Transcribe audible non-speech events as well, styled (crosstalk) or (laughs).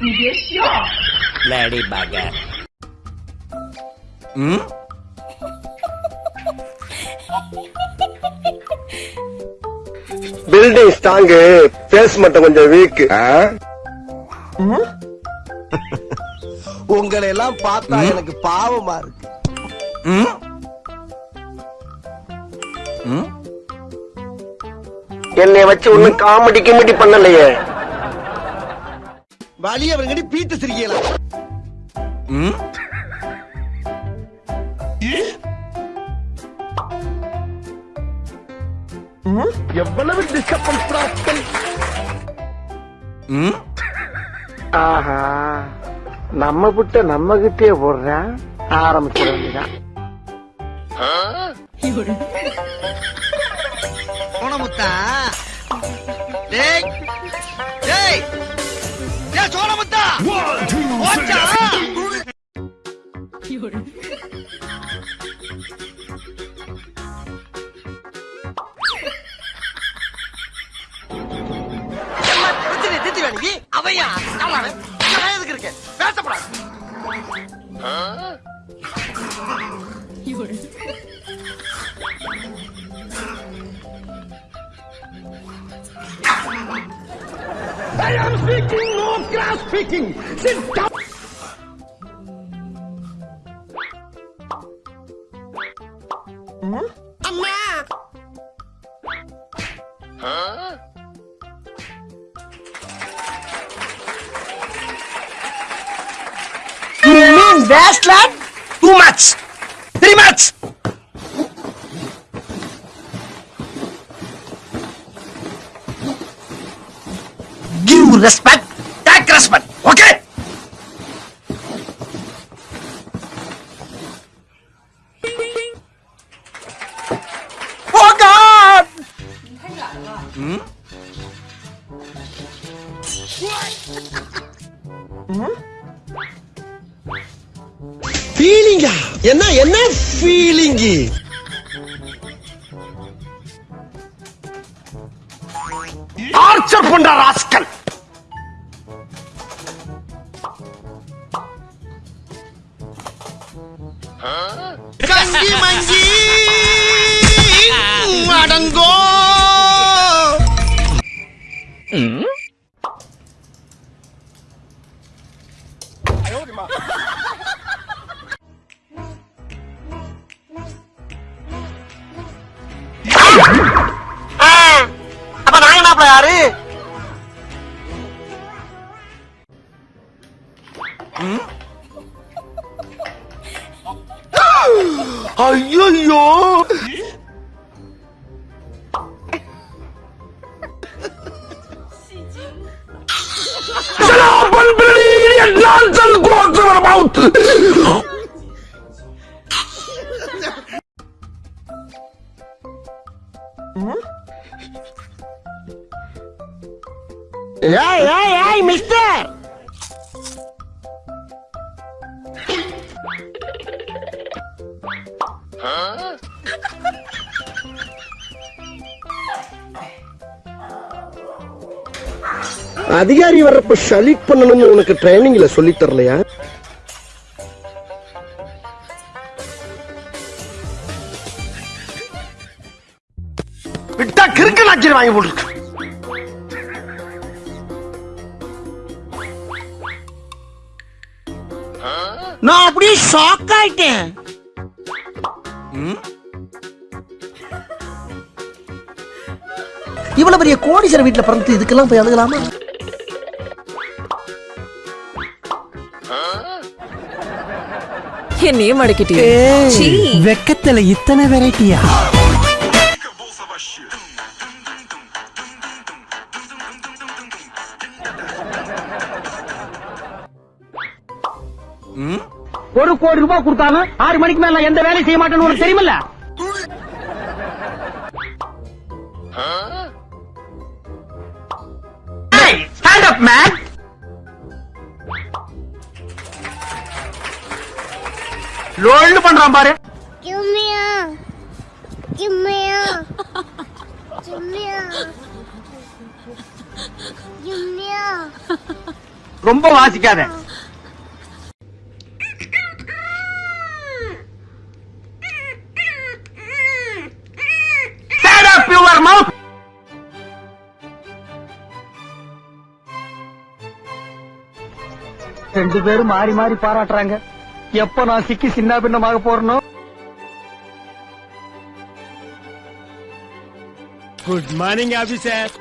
படி பகர் ம் building strong base மட்டும் கொஞ்சம் வீக் (laughs) உங்களை எல்லாம் பார்த்தா எனக்கு பாவமா இருக்கு. ம் ம் என்னை வச்சு ஒண்ணும் காமெடி கிமெடி பண்ணலையே. வழி அவருங்கடி பீட்டு சிரிக்கலாம் ம்? எவ்வளவு டிஸ்டர்பன்ஸ் ம்? ஆஹா. நம்ம புட்ட நம்ம கிட்டே போடுறேன் ஆரம்பிச்சிட வேண்டியதான் சோனமுத்தா டேய் டேய். டேய் சோனமுத்தா ஓச்சா அவையா? எதுக்கு இருக்கேன் பேசப்படாது. I am speaking, not grass speaking. Sit down. Hmm? Amma. Huh? You mean that's lad? Too much! Three much! Respect. Take respect. Okay? Oh God! Hmm? ஃபீலிங்கா என்ன என்ன ஃபீலிங்கு ஆர்ச்சர் பண்ற ராஸ்கல் 嗯，哎呀呀！小老本本，你连南城公子都保护。嗯，哎哎哎，Mister。அதிகாரி வர்றப்ப ஷலீட் பண்ணணும்னு உனக்கு ட்ரைனிங்ல சொல்லி தரலையா? விட்டா கிறுக்கு நாச்சிரி வாங்கி போட்டுருக்கு. நான் அப்படியே ஷாக் ஆயிட்டேன். இவ்வளவு பெரிய கோடீஸ்வர வீட்டுல பிறந்து இதுக்கெல்லாம் போய் அழுகலாமா? என்னையே மடக்கிட்டே வெக்கத்துல இத்தனை வெரைட்டியா ஒரு கோடி ரூபாய் கொடுத்தாலும் ஆறு மணிக்கு மேல எந்த வேலையும் செய்ய மாட்டேன்னு உனக்கு தெரியுமில்ல? ஸ்டாண்ட் அப் மேன் லோல்னு பண்றான் பாரு. a. Give me a. ரொம்ப வாசிக்காத. ரெண்டு பேரும் மாறி மாறி பாராட்டுறாங்க. எப்ப நான் சிக்கி சின்ன பின்னமாக போறணும் குட் மார்னிங் ஆபீசர்